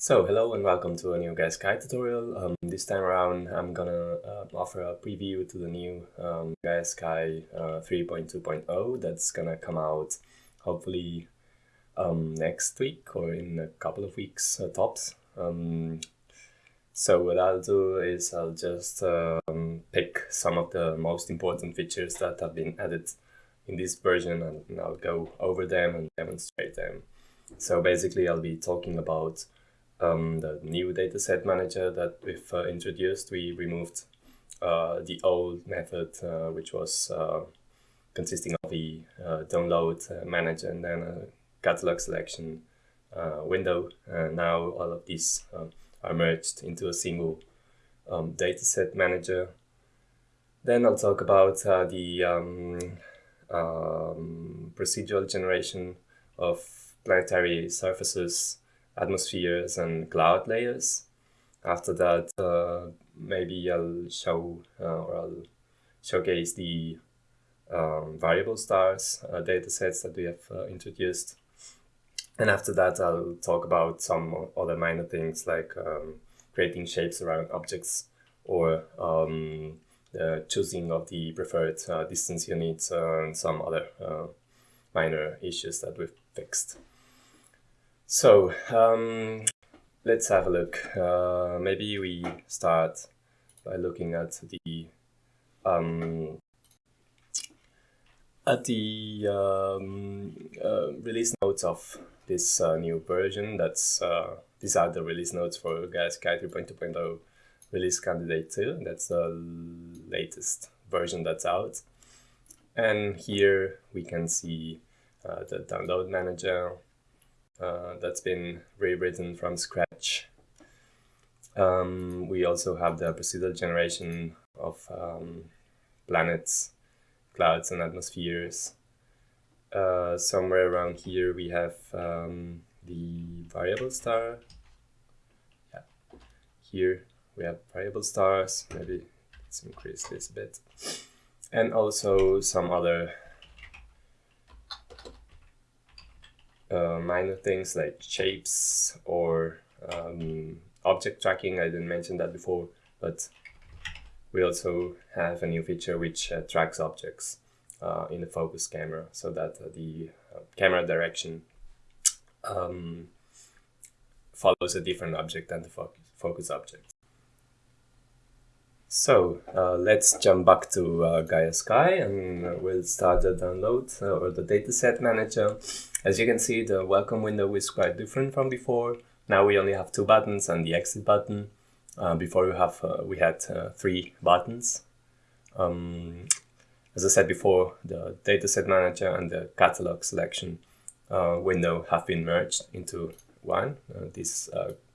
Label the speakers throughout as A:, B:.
A: So hello and welcome to a new GaiaSky tutorial. Um, this time around I'm gonna uh, offer a preview to the new um, GaiaSky uh, 3.2.0 that's gonna come out hopefully um, next week or in a couple of weeks uh, tops. Um, so what I'll do is I'll just um, pick some of the most important features that have been added in this version and I'll go over them and demonstrate them. So basically I'll be talking about um, the new dataset manager that we've uh, introduced, we removed uh, the old method, uh, which was uh, consisting of the uh, download uh, manager and then a catalog selection window. now all of these um, are merged into a single um, dataset manager. Then I'll talk about the um, um, procedural generation of planetary surfaces atmospheres and cloud layers. After that, uh, maybe I'll show uh, or I'll showcase the um, variable stars uh, datasets that we have uh, introduced. And after that, I'll talk about some other minor things like um, creating shapes around objects or um, the choosing of the preferred uh, distance units uh, and some other minor issues that we've fixed. So um, let's have a look. Uh, maybe we start by looking at the um, at the um, uh, release notes of this uh, new version. That's uh, these are the release notes for GaiaSky 3.2.0 release candidate 2. That's the latest version that's out. And here we can see uh, the download manager uh, that's been rewritten from scratch. Um, we also have the procedural generation of um, planets, clouds and atmospheres. Uh, somewhere around here we have um, the variable star. Yeah. Here we have variable stars, maybe let's increase this a bit. And also some other uh, minor things like shapes or um, object tracking. I didn't mention that before, but we also have a new feature which uh, tracks objects uh, in the focus camera so that uh, the uh, camera direction um, follows a different object than the fo focus object. So uh, let's jump back to uh, GaiaSky and we'll start the download uh, or the dataset manager. As you can see, the welcome window is quite different from before. Now we only have two buttons and the exit button. Uh, before we have uh, we had uh, three buttons. Um, as I said before, the dataset manager and the catalog selection window have been merged into one. this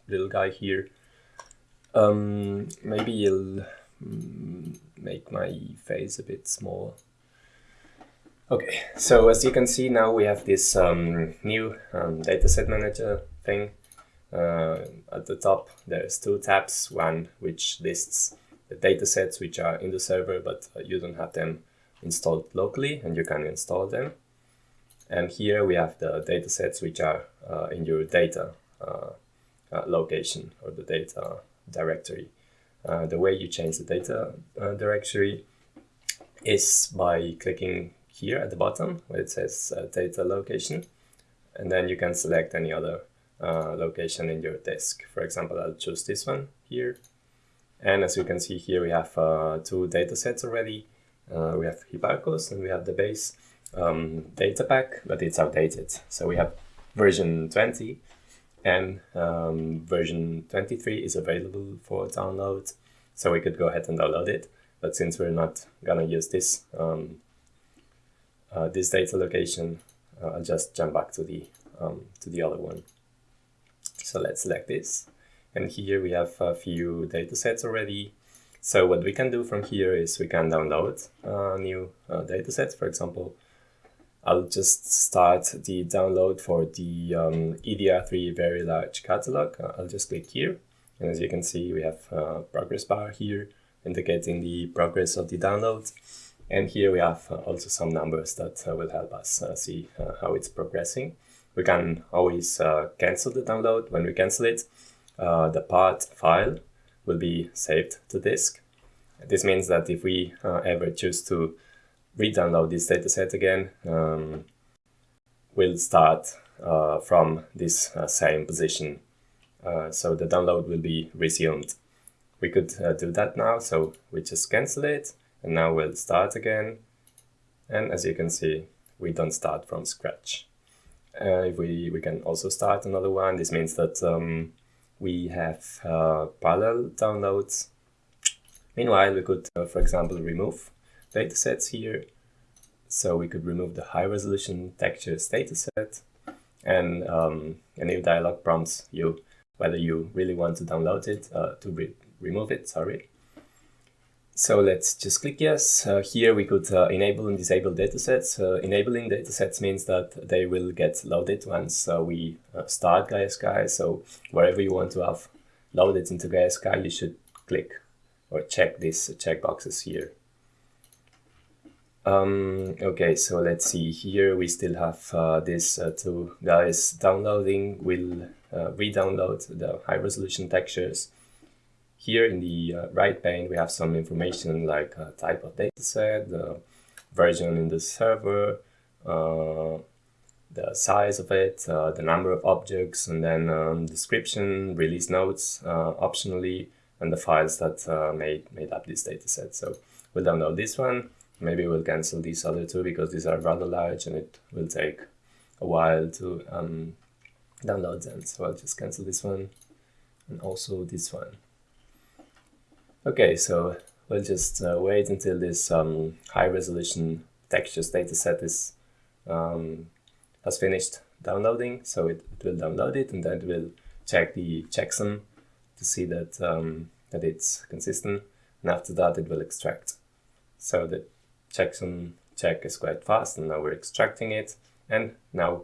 A: little guy here. Um, maybe you'll make my face a bit small. Okay, so as you can see now we have this um, new um, dataset manager thing. Uh, at the top there's two tabs, one which lists the datasets which are in the server but you don't have them installed locally and you can install them. And here we have the datasets which are uh, in your data uh, uh, location or the data directory. Uh, the way you change the data uh, directory is by clicking here at the bottom where it says uh, data location and then you can select any other uh, location in your disk. For example, I'll choose this one here. And as you can see here, we have uh, two data sets already. We have Hipparcos and we have the base um, data pack, but it's outdated. So we have version 20 and um, version 23 is available for download so we could go ahead and download it. But since we're not gonna use this um, uh, this data location uh, I'll just jump back to the um, to the other one. So let's select this. And here we have a few data sets already. So what we can do from here is we can download uh, new uh, data sets. For example I'll just start the download for the um, EDR3 very large catalog. Uh, I'll just click here. And as you can see, we have a progress bar here indicating the progress of the download. And here we have uh, also some numbers that uh, will help us uh, see uh, how it's progressing. We can always uh, cancel the download when we cancel it. uh, the part file will be saved to disk. This means that if we uh, ever choose to re-download this dataset again, um, we'll start uh, from this uh, same position. Uh, so the download will be resumed. We could uh, do that now, so we just cancel it, and now we'll start again. And as you can see, we don't start from scratch. Uh, we, we can also start another one. This means that um, we have uh, parallel downloads. Meanwhile, we could, for example, remove datasets here. So we could remove the high resolution textures dataset and um, a new dialog prompts you whether you really want to download it, uh, to re remove it, sorry. So let's just click yes. Uh, here we could uh, enable and disable datasets. Uh, enabling datasets means that they will get loaded once uh, we uh, start Gaia Sky. So wherever you want to have loaded into Gaia Sky, you should click or check these checkboxes here. Um, okay, so let's see here. We still have uh, this two guys downloading. We'll re-download the high resolution textures here in the uh, right pane, we have some information like uh, type of dataset, the version in the server, uh, the size of it, uh, the number of objects, and then um, description, release notes uh, optionally, and the files that uh, made, made up this dataset. So we'll download this one. Maybe we'll cancel these other two because these are rather large and it will take a while to um, download them. So I'll just cancel this one and also this one. Okay, so we'll just uh, wait until this um, high resolution textures dataset is um, has finished downloading. So it, it, will download it and then it will check the checksum to see that um, that it's consistent. And after that, it will extract. So the checksum check is quite fast, and now we're extracting it. And now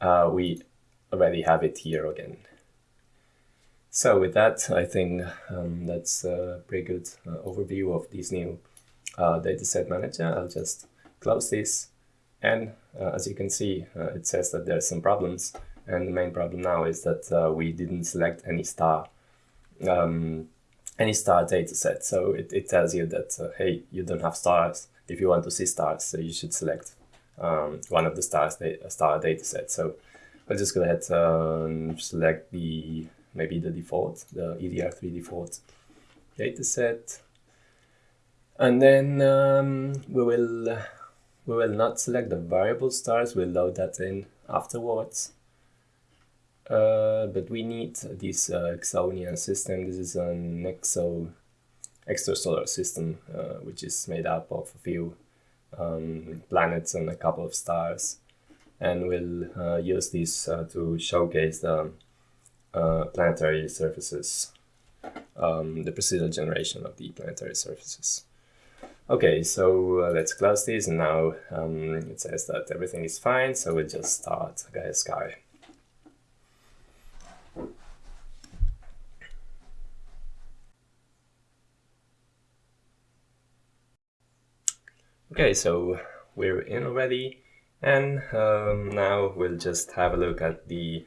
A: uh, we already have it here again. So with that, I think um, that's a pretty good uh, overview of this new uh, dataset manager. I'll just close this. And uh, as you can see, uh, it says that there are some problems. And the main problem now is that uh, we didn't select any star um, any star dataset. So it, it tells you that, uh, hey, you don't have stars. If you want to see stars, so you should select um, one of the stars da star datasets. So I'll just go ahead and select the maybe the default, the EDR3 default dataset. And then um, we will we will not select the variable stars, we'll load that in afterwards. Uh, but we need this uh, Exonia system. This is an exo extrasolar system, uh, which is made up of a few um, planets and a couple of stars. And we'll uh, use this uh, to showcase the uh, planetary surfaces, um, the procedural generation of the planetary surfaces. Okay, so uh, let's close this and now um, it says that everything is fine, so we'll just start Gaia Sky. Okay, so we're in already and um, now we'll just have a look at the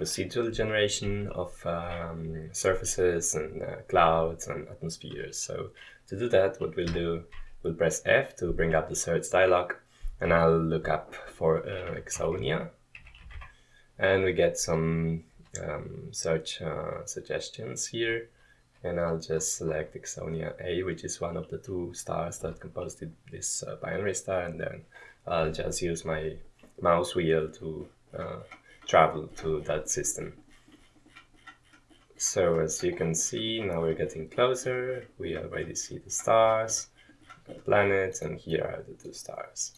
A: procedural generation of um, surfaces and uh, clouds and atmospheres. So to do that, what we'll do, we'll press F to bring up the search dialog and I'll look up for uh, Exonia and we get some um, search uh, suggestions here and I'll just select Exonia A which is one of the two stars that composed this uh, binary star and then I'll just use my mouse wheel to uh, travel to that system. So as you can see, now we're getting closer. We already see the stars, the planets, and here are the two stars.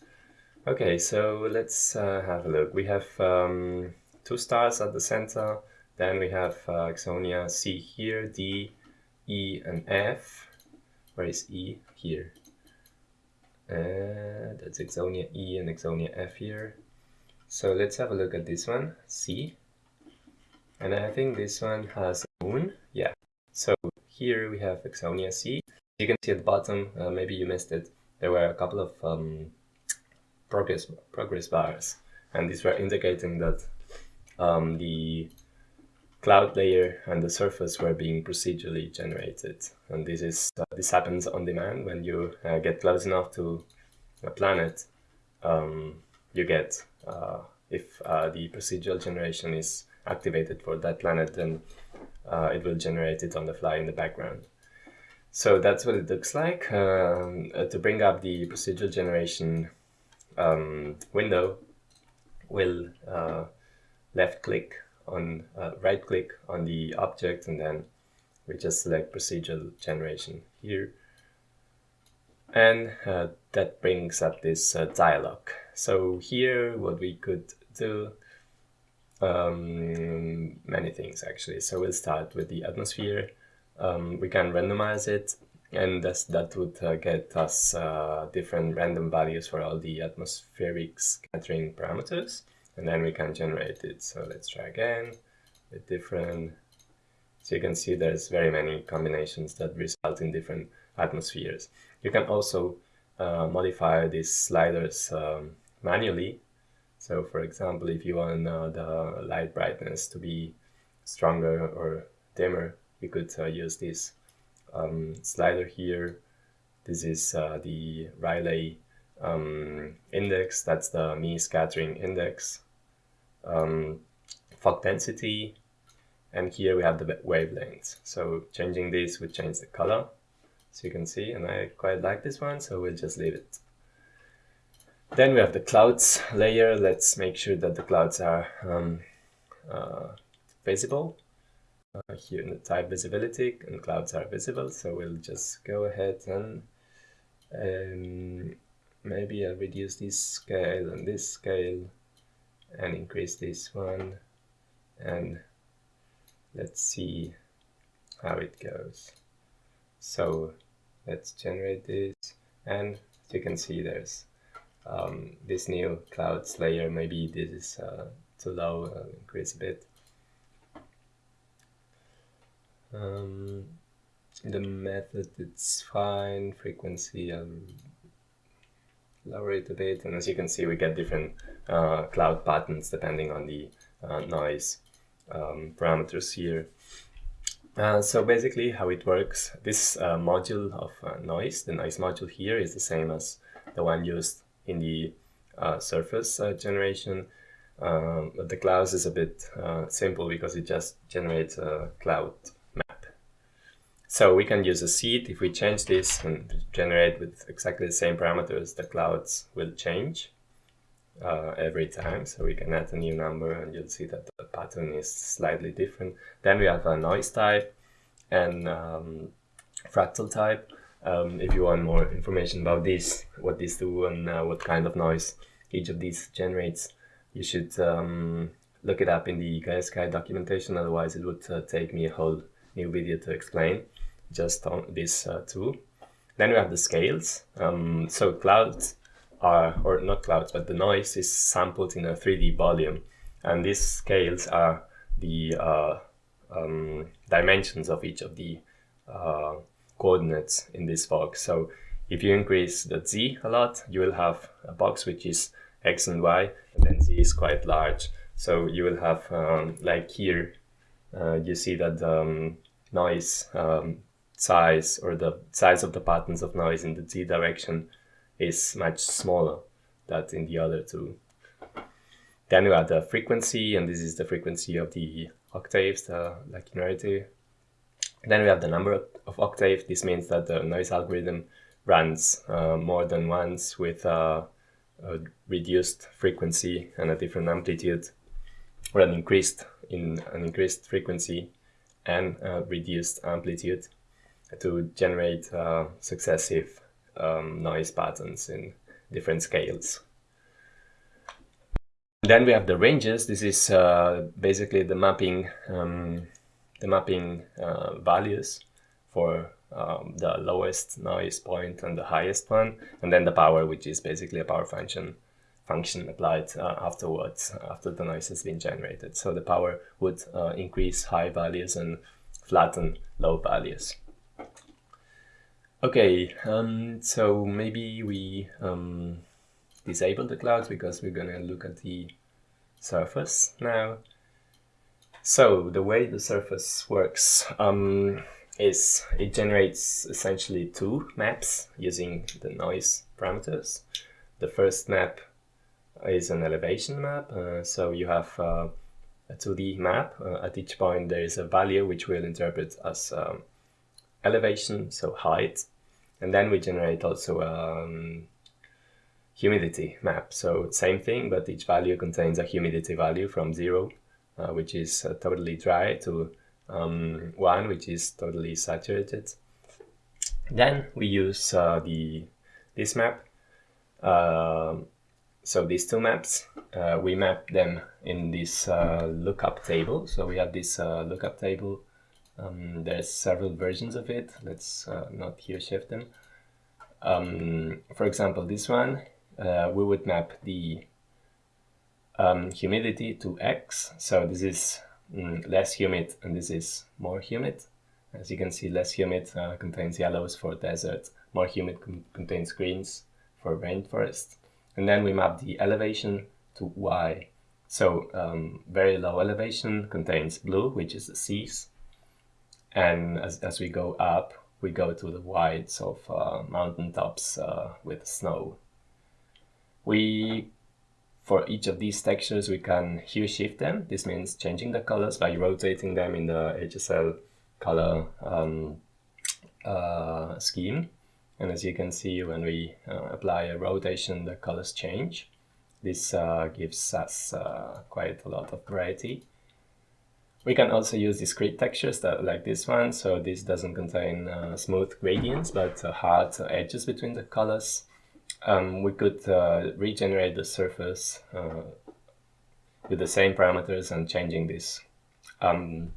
A: Okay, so let's uh, have a look. We have um, two stars at the center. Then we have uh, Exonia C here, D, E, and F. Where is E? Here. Uh, that's Exonia E and Exonia F here. So let's have a look at this one, C. And I think this one has a moon. Yeah. So here we have Exonia C. You can see at the bottom, uh, maybe you missed it, there were a couple of um, progress progress bars. And these were indicating that um, the cloud layer and the surface were being procedurally generated. And this is uh, this happens on demand when you uh, get close enough to a planet. Um, you get uh, if uh, the procedural generation is activated for that planet, then uh, it will generate it on the fly in the background. So that's what it looks like. Um, uh, to bring up the procedural generation um, window, we'll left click on uh, right click on the object and then we just select procedural generation here. And uh, that brings up this uh, dialog. So here what we could do um, many things actually. So we'll start with the atmosphere. Um, we can randomize it and that would uh, get us uh, different random values for all the atmospheric scattering parameters and then we can generate it. So let's try again with different, so you can see there's very many combinations that result in different atmospheres. You can also uh, modify these sliders um, manually. So for example, if you want uh, the light brightness to be stronger or dimmer, you could uh, use this um, slider here. This is uh, the Rayleigh um, index, that's the Mie scattering index, um, fog density, and here we have the wavelengths. So changing this would change the color, so you can see, and I quite like this one, so we'll just leave it. Then we have the clouds layer. Let's make sure that the clouds are um, uh, visible. Uh, here in the type visibility, and clouds are visible, so we'll just go ahead and um, maybe I'll reduce this scale and this scale and increase this one. And let's see how it goes. So let's generate this. And as you can see there's um, this new clouds layer maybe this is uh, too low I'll increase a bit. Um, the method it's fine. Frequency I'll lower it a bit and as you can see we get different uh, cloud patterns depending on the uh, noise um, parameters here. Uh, so basically how it works, this uh, module of uh, noise, the noise module here is the same as the one used in the uh, surface generation. Um, but the clouds is a bit simple because it just generates a cloud so we can use a seed. If we change this and generate with exactly the same parameters, the clouds will change uh, every time. So we can add a new number and you'll see that the pattern is slightly different. Then we have a noise type and um, fractal type. Um, if you want more information about this, what these do and uh, what kind of noise each of these generates, you should um, look it up in the GaiaSky documentation, otherwise it would uh, take me a whole new video to explain just on these uh, two. Then we have the scales. Um, so clouds are, or not clouds, but the noise is sampled in a 3D volume. And these scales are the uh, um, dimensions of each of the uh, coordinates in this box. So if you increase the z a lot, you will have a box which is x and y, and then z is quite large. So you will have, um, like here, uh, you see that um, noise um, size or the size of the patterns of noise in the z direction is much smaller than in the other two. Then we have the frequency, and this is the frequency of the octaves, the linearity. Then we have the number of octaves. This means that the noise algorithm runs uh, more than once with uh, a reduced frequency and a different amplitude, or an increased in an increased frequency and a reduced amplitude to generate uh, successive um, noise patterns in different scales. Then we have the ranges. This is uh, basically the mapping, um, the mapping uh, values for um, the lowest noise point and the highest one, and then the power, which is basically a power function function applied uh, afterwards after the noise has been generated. So the power would uh, increase high values and flatten low values. Okay, um, so maybe we um, disable the clouds because we're gonna look at the surface now. So the way the surface works um, is it generates essentially two maps using the noise parameters. The first map is an elevation map, uh, so you have uh, a 2D map. Uh, at each point there is a value which we'll interpret as um, elevation, so height. And then we generate also um, humidity map. So same thing, but each value contains a humidity value from zero, uh, which is uh, totally dry, to um, one, which is totally saturated. Then we use uh, the this map. Um, so these two maps, uh, we map them in this uh, lookup table. So we have this uh, lookup table. Um, there's several versions of it. Let's not here shift them. Um, for example, this one uh, we would map the um, humidity to X. So this is mm, less humid and this is more humid. As you can see, less humid uh, contains yellows for desert, more humid contains greens for rainforest. And then we map the elevation to Y. So um, very low elevation contains blue, which is the seas. And as, as we go up, we go to the whites of uh, mountain tops uh, with snow. We, for each of these textures, we can hue shift them. This means changing the colors by rotating them in the HSL color um, uh, scheme. And as you can see, when we uh, apply a rotation, the colors change. This uh, gives us uh, quite a lot of variety. We can also use discrete textures that, like this one. So this doesn't contain uh, smooth gradients, but uh, hard edges between the colors um, we could uh, regenerate the surface uh, with the same parameters and changing this um,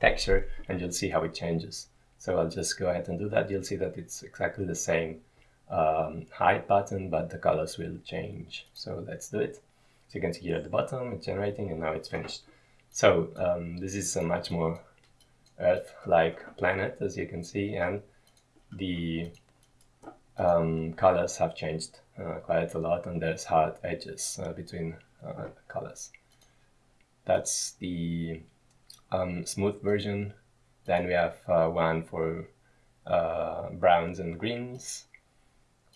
A: texture and you'll see how it changes. So I'll just go ahead and do that. You'll see that it's exactly the same um, height button, but the colors will change. So let's do it. So you can see here at the bottom, it's generating and now it's finished. So um, this is a much more Earth-like planet, as you can see, and the um, colors have changed uh, quite a lot and there's hard edges uh, between uh, colors. That's the um, smooth version. Then we have uh, one for uh, browns and greens.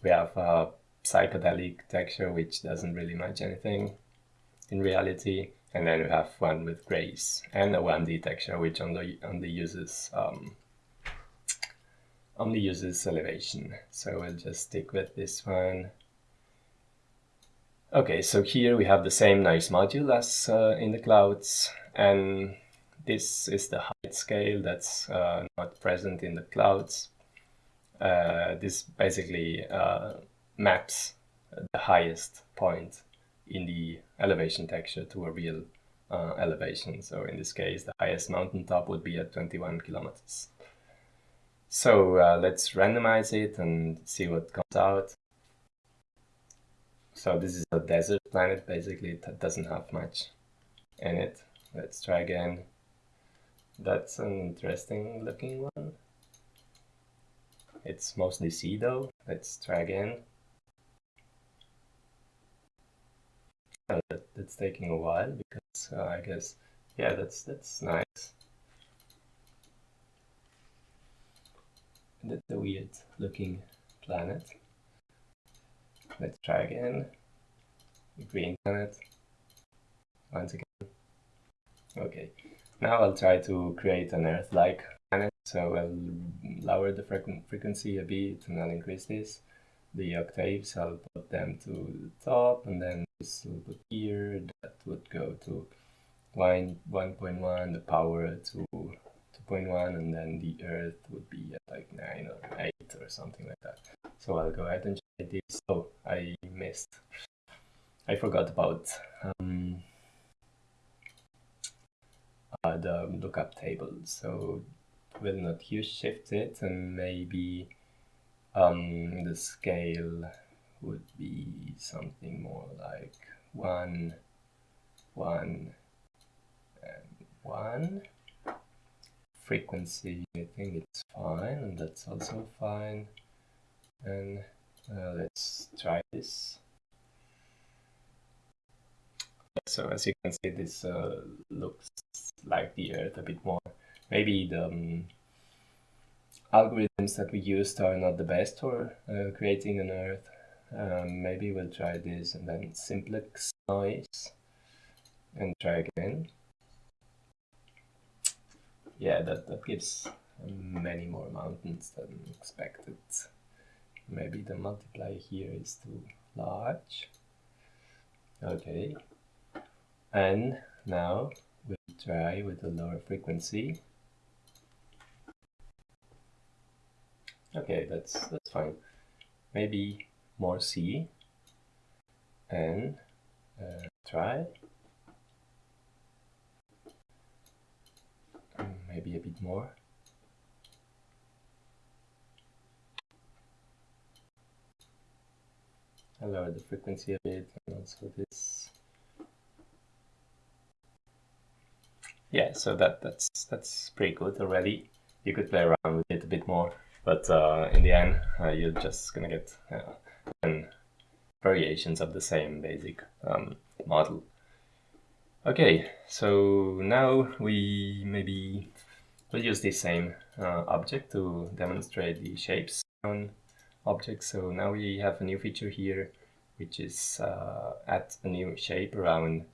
A: We have a psychedelic texture which doesn't really match anything in reality. And then we have one with grays and a 1D texture which only, only uses um, only uses elevation. So we'll just stick with this one. Okay, so here we have the same noise module as uh, in the clouds, and this is the height scale that's uh, not present in the clouds. Uh, this basically uh, maps the highest point in the elevation texture to a real uh, elevation. So in this case, the highest mountain top would be at 21 kilometers. So uh, let's randomize it and see what comes out. So this is a desert planet, basically it doesn't have much in it. Let's try again. That's an interesting looking one. It's mostly sea though. Let's try again. Oh, that, that's taking a while because uh, I guess, yeah, that's that's nice. That's a weird looking planet. Let's try again. Green planet. Once again. Okay. Now I'll try to create an Earth-like planet. So I'll lower the frequency a bit and I'll increase this. The octaves, I'll them to the top and then this will put here. That would go to line 1.1, the power to 2.1 and then the earth would be at like 9 or 8 or something like that. So I'll go ahead and try this. Oh, I missed. I forgot about um, uh, the lookup table. So we'll not here shift it and maybe um, the scale would be something more like 1, 1, and 1 frequency, I think it's fine, and that's also fine. And uh, let's try this. So as you can see, this uh, looks like the Earth a bit more. Maybe the um, algorithms that we used are not the best for uh, creating an Earth. Um, maybe we'll try this and then simplex noise and try again. Yeah, that, that gives many more mountains than expected. Maybe the multiplier here is too large. Okay. And now we'll try with a lower frequency. Okay, that's that's fine. Maybe more C and uh, try. Maybe a bit more. I lower the frequency a bit and also this. Yeah so that that's that's pretty good already. You could play around with it a bit more but uh, in the end uh, you're just gonna get uh, variations of the same basic um, model. Okay so now we maybe will use the same uh, object to demonstrate the shapes on objects. So now we have a new feature here which is uh, add a new shape around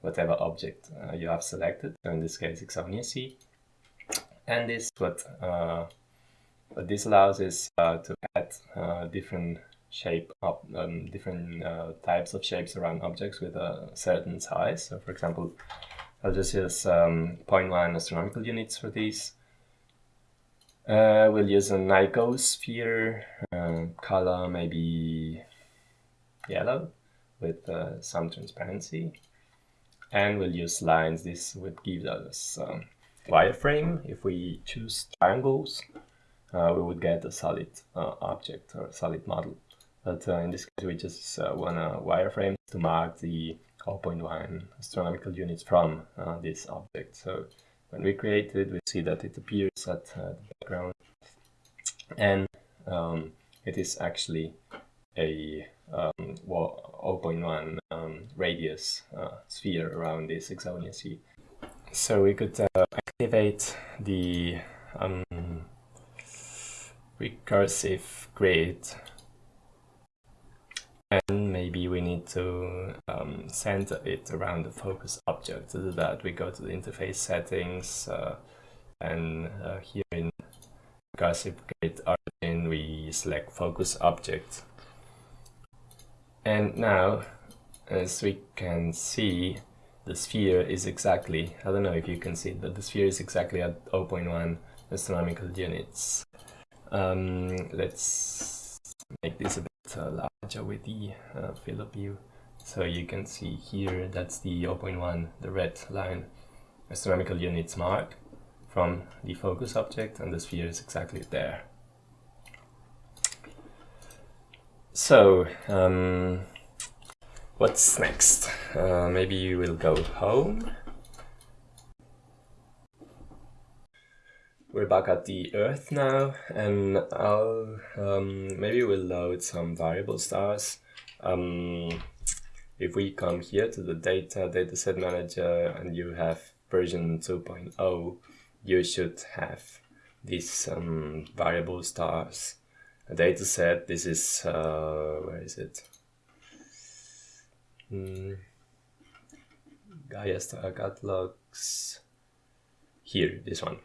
A: whatever object uh, you have selected. So in this case Exonia C. And this what uh, what this allows is uh, to add uh, different shape of um, different uh, types of shapes around objects with a certain size. So for example I'll just use um, 0.1 astronomical units for these. Uh, we'll use an icosphere uh, color maybe yellow with uh, some transparency. And we'll use lines this would give us um, wireframe. If we choose triangles uh, we would get a solid uh, object or a solid model but uh, in this case we just uh, want a wireframe to mark the 0.1 astronomical units from this object so when we create it we see that it appears at the background and um, it is actually a um, well, 0.1 um, radius uh, sphere around this Exonia C. So we could uh, activate the um, recursive grid and maybe we need to um, center it around the focus object. To do that we go to the interface settings uh, and uh, here in recursive grid origin we select focus object and now, as we can see, the sphere is exactly, I don't know if you can see but the sphere is exactly at 0.1 astronomical units. Um, let's make this a bit larger with the field of view. So you can see here, that's the 0.1, the red line, astronomical units mark from the focus object, and the sphere is exactly there. So, um, what's next? Uh, maybe we'll go home. We're back at the Earth now, and I'll um, maybe we'll load some variable stars. Um, if we come here to the data dataset manager and you have version 2.0, you should have these um, variable stars a data set. This is, uh, where is it? Mm. Gaia Star Catalogs. Here, this one.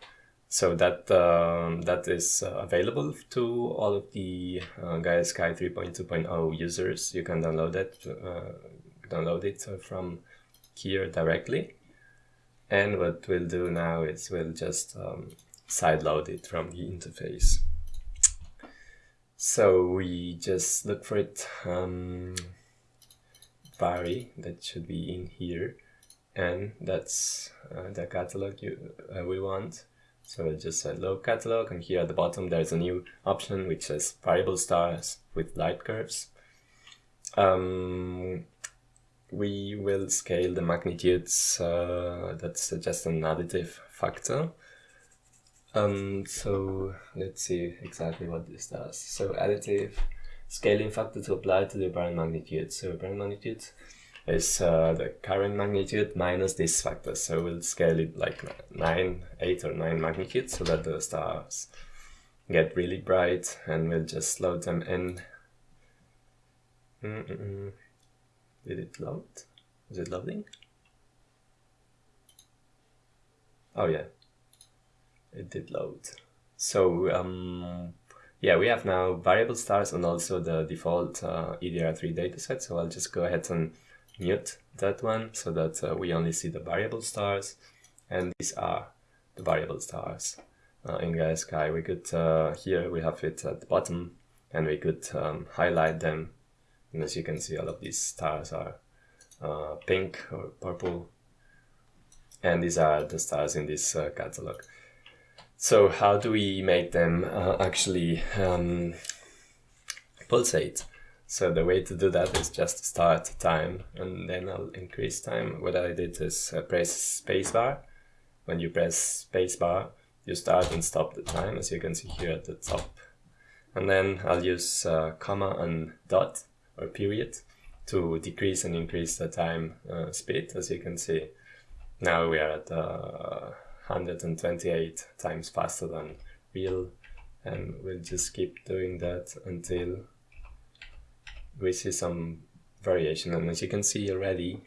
A: So that um, that is uh, available to all of the uh, Gaia Sky 3.2.0 users. You can download it, uh, download it from here directly. And what we'll do now is we'll just um, sideload it from the interface. So we just look for it, um, vary, that should be in here, and that's uh, the catalog you, uh, we want. So just a load catalog, and here at the bottom there's a new option which says variable stars with light curves. Um, we will scale the magnitudes, uh, that's just an additive factor. Um, so let's see exactly what this does. So additive scaling factor to apply to the apparent magnitude. So apparent magnitude is uh, the current magnitude minus this factor. So we'll scale it like 9, 8 or 9 magnitude so that the stars get really bright and we'll just load them in. Mm -mm -mm. Did it load? Is it loading? Oh yeah, it did load. So um, yeah, we have now variable stars and also the default uh, EDR3 dataset. So I'll just go ahead and mute that one so that uh, we only see the variable stars. And these are the variable stars uh, in Gaia Sky. We could, uh, here we have it at the bottom and we could um, highlight them. And as you can see, all of these stars are uh, pink or purple and these are the stars in this uh, catalog. So how do we make them uh, actually um, pulsate? So the way to do that is just start time and then I'll increase time. What I did is uh, press spacebar. When you press spacebar, you start and stop the time as you can see here at the top. And then I'll use uh, comma and dot or period to decrease and increase the time uh, speed as you can see now we are at uh, 128 times faster than real and we'll just keep doing that until we see some variation and as you can see already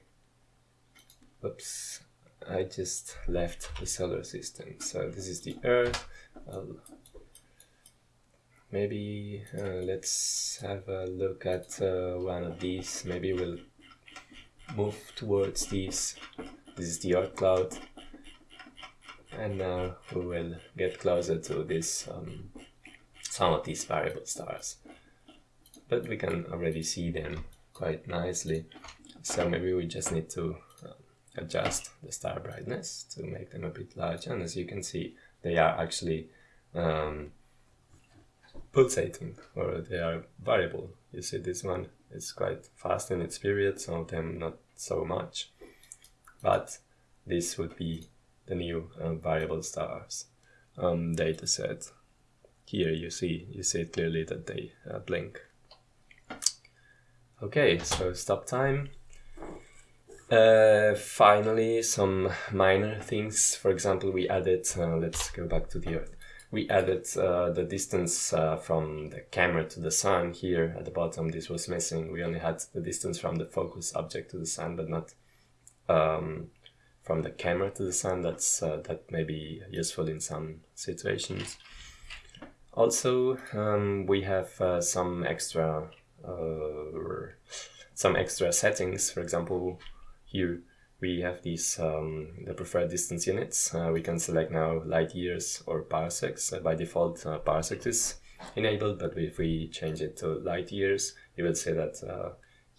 A: oops I just left the solar system. So this is the earth. I'll maybe uh, let's have a look at uh, one of these. Maybe we'll move towards these. This is the Oort cloud. And now we will get closer to this um, some of these variable stars but we can already see them quite nicely so maybe we just need to uh, adjust the star brightness to make them a bit larger and as you can see they are actually um, pulsating or they are variable you see this one is quite fast in its period some of them not so much but this would be the new uh, variable stars um, data set. Here you see, you see clearly that they uh, blink. Okay, so stop time. Uh, finally, some minor things. For example, we added, uh, let's go back to the Earth. We added uh, the distance uh, from the camera to the sun here at the bottom. This was missing. We only had the distance from the focus object to the sun, but not um, from the camera to the sun. That's uh, that may be useful in some situations. Also, um, we have uh, some extra uh, some extra settings. For example, here we have these um, the preferred distance units. Uh, we can select now light years or parsecs. Uh, by default, uh, parsec is enabled, but if we change it to light years, you will see that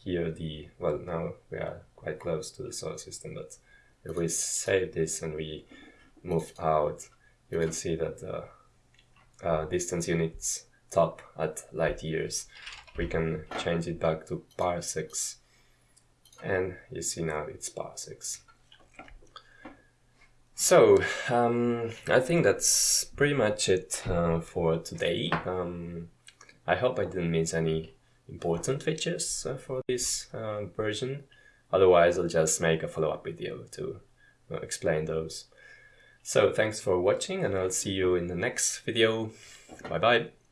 A: here the well now we are quite close to the solar system but if we save this and we move out you will see that the uh, distance units top at light years we can change it back to parsecs and you see now it's parsecs so um, I think that's pretty much it uh, for today um, I hope I didn't miss any important features uh, for this uh, version. Otherwise, I'll just make a follow-up video to uh, explain those. So thanks for watching and I'll see you in the next video. Bye bye.